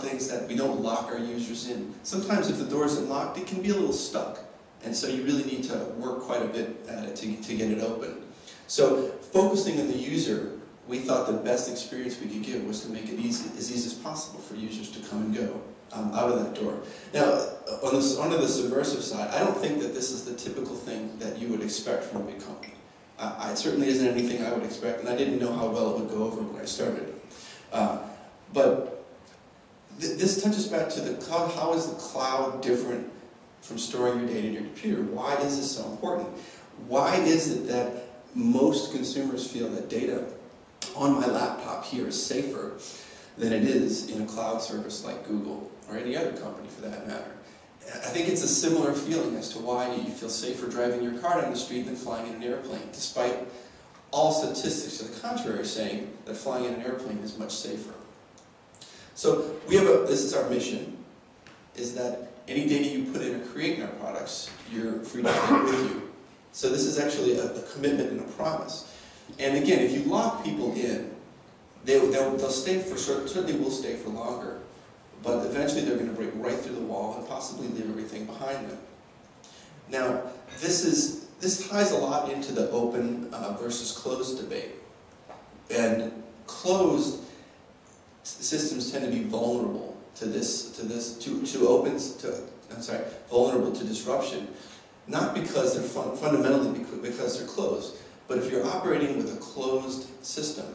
things that we don't lock our users in. Sometimes if the door isn't locked, it can be a little stuck. And so you really need to work quite a bit at it to, to get it open. So focusing on the user, we thought the best experience we could give was to make it easy, as easy as possible for users to come and go um, out of that door. Now, on the, on the subversive side, I don't think that this is the typical thing that you would expect from a big company. I, it certainly isn't anything I would expect, and I didn't know how well it would go over when I started. Uh, but th this touches back to the cloud. How is the cloud different from storing your data in your computer? Why is this so important? Why is it that most consumers feel that data on my laptop here is safer than it is in a cloud service like Google or any other company for that matter? I think it's a similar feeling as to why you feel safer driving your car down the street than flying in an airplane, despite all statistics to the contrary saying that flying in an airplane is much safer. So we have a, this is our mission, is that any data you put in or create in our products, you're free to take with you. So this is actually a, a, commitment and a promise. And again, if you lock people in, they, they'll, they'll stay for, certainly will stay for longer, but eventually they're going to break right through the wall and possibly leave everything behind them. Now, this is this ties a lot into the open uh, versus closed debate. And closed systems tend to be vulnerable to this, to this, to, to opens, to, I'm sorry, vulnerable to disruption. Not because they're fun, fundamentally because they're closed, but if you're operating with a closed system,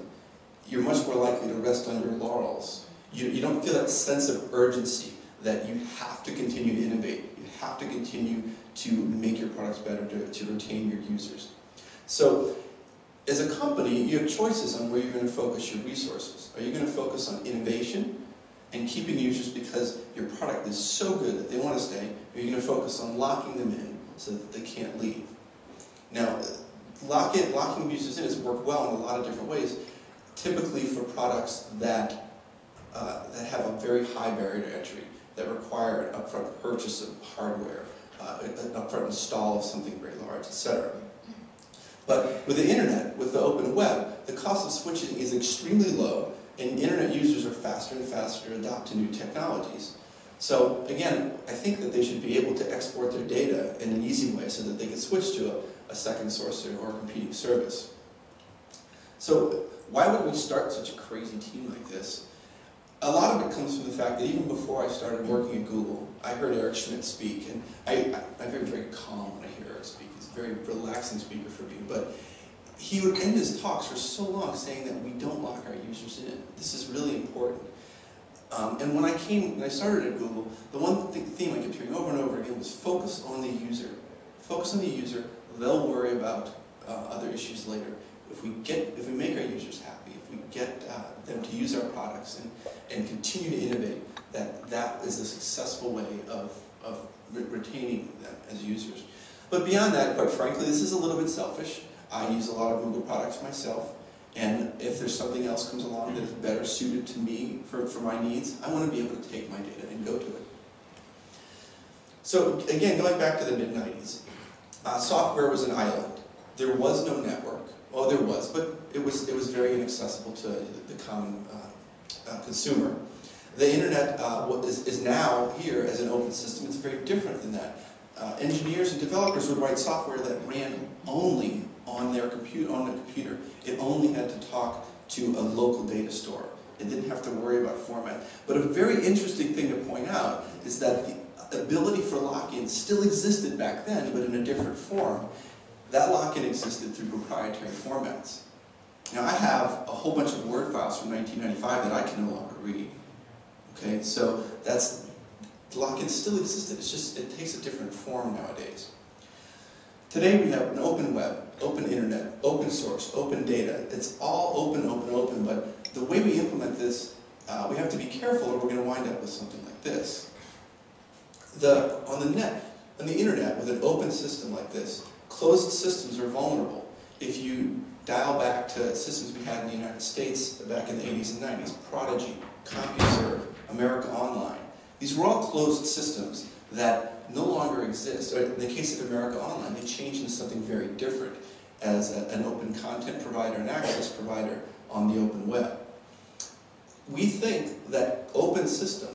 you're much more likely to rest on your laurels you, you don't feel that sense of urgency that you have to continue to innovate. You have to continue to make your products better to, to retain your users. So as a company, you have choices on where you're going to focus your resources. Are you going to focus on innovation and keeping users because your product is so good that they want to stay, or are you going to focus on locking them in so that they can't leave? Now, lock in, locking users in has worked well in a lot of different ways, typically for products that uh, that have a very high barrier to entry, that require an upfront purchase of hardware, uh, an upfront install of something very large, etc. But with the internet, with the open web, the cost of switching is extremely low, and internet users are faster and faster to adopt to new technologies. So again, I think that they should be able to export their data in an easy way so that they can switch to a, a second source or a competing service. So why would we start such a crazy team like this? a lot of it comes from the fact that even before I started working at Google, I heard Eric Schmidt speak, and I, I, am very, very calm when I hear Eric speak. He's very speaker for me, but he would end his talks for so long saying that we don't lock our users in. This is really important. Um, and when I came, when I started at Google, the one th theme I kept hearing over and over again was focus on the user. Focus on the user, they'll worry about uh, other issues later. If we get, if we make our users happy, if we get uh, them to use our products and and continue to innovate, that that is a successful way of, of re retaining them as users. But beyond that, quite frankly, this is a little bit selfish. I use a lot of Google products myself, and if there's something else comes along that is better suited to me for, for my needs, I want to be able to take my data and go to it. So again, going back to the mid-90s, uh, software was an island. There was no network. Well, there was, but it was, it was very inaccessible to the, common uh, uh, consumer. The internet uh, is, is now here as an open system. It's very different than that. Uh, engineers and developers would write software that ran only on their computer. On the computer, it only had to talk to a local data store. It didn't have to worry about format. But a very interesting thing to point out is that the ability for lock-in still existed back then, but in a different form. That lock-in existed through proprietary formats. Now I have a whole bunch of Word files from 1995 that I can no longer read. Okay, so that's, lock-in still existed, it's just, it takes a different form nowadays. Today we have an open web, open internet, open source, open data. It's all open, open, open, but the way we implement this, uh, we have to be careful or we're going to wind up with something like this. The, on the net, on the internet, with an open system like this, closed systems are vulnerable. If you dial back to systems we had in the United States back in the 80s and 90s, Prodigy, CompuServe, America Online. These were all closed systems that no longer exist. in the case of America Online, they changed into something very different as a, an open content provider and access provider on the open web. We think that open systems